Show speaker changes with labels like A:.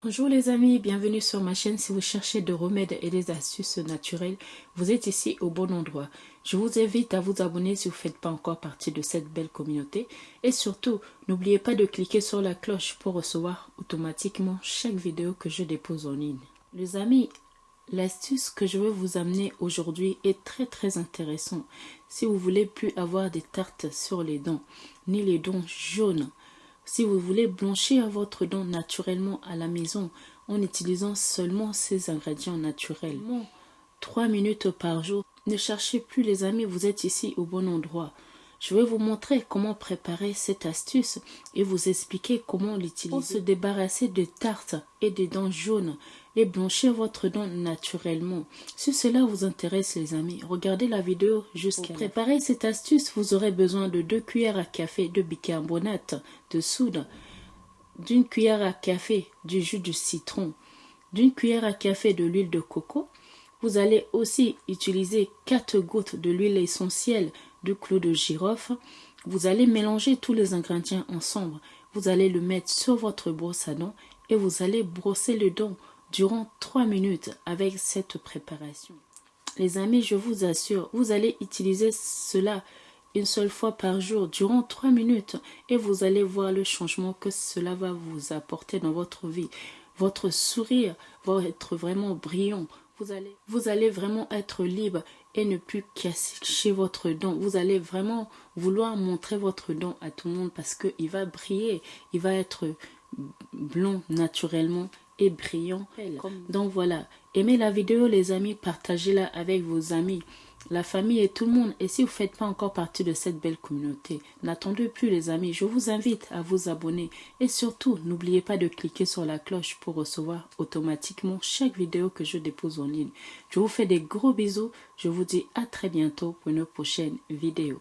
A: Bonjour les amis, bienvenue sur ma chaîne. Si vous cherchez des remèdes et des astuces naturelles, vous êtes ici au bon endroit. Je vous invite à vous abonner si vous ne faites pas encore partie de cette belle communauté. Et surtout, n'oubliez pas de cliquer sur la cloche pour recevoir automatiquement chaque vidéo que je dépose en ligne. Les amis, l'astuce que je veux vous amener aujourd'hui est très très intéressant. Si vous voulez plus avoir des tartes sur les dents, ni les dents jaunes, si vous voulez blanchir votre dent naturellement à la maison en utilisant seulement ces ingrédients naturels, 3 minutes par jour, ne cherchez plus les amis, vous êtes ici au bon endroit. Je vais vous montrer comment préparer cette astuce et vous expliquer comment l'utiliser pour se débarrasser des tartes et des dents jaunes et blanchir votre dent naturellement. Si cela vous intéresse les amis, regardez la vidéo jusqu'à Pour préparer cette astuce, vous aurez besoin de 2 cuillères à café de bicarbonate de soude, d'une cuillère à café du jus de citron, d'une cuillère à café de l'huile de coco. Vous allez aussi utiliser 4 gouttes de l'huile essentielle du clou de girofle. Vous allez mélanger tous les ingrédients ensemble. Vous allez le mettre sur votre brosse à dents et vous allez brosser le dents durant 3 minutes avec cette préparation. Les amis, je vous assure, vous allez utiliser cela une seule fois par jour durant 3 minutes et vous allez voir le changement que cela va vous apporter dans votre vie. Votre sourire va être vraiment brillant. Vous allez, vous allez vraiment être libre et ne plus cacher votre dent. Vous allez vraiment vouloir montrer votre dent à tout le monde parce qu'il va briller, il va être blond naturellement et brillant. Donc voilà, aimez la vidéo les amis, partagez-la avec vos amis, la famille et tout le monde. Et si vous ne faites pas encore partie de cette belle communauté, n'attendez plus les amis, je vous invite à vous abonner. Et surtout, n'oubliez pas de cliquer sur la cloche pour recevoir automatiquement chaque vidéo que je dépose en ligne. Je vous fais des gros bisous, je vous dis à très bientôt pour une prochaine vidéo.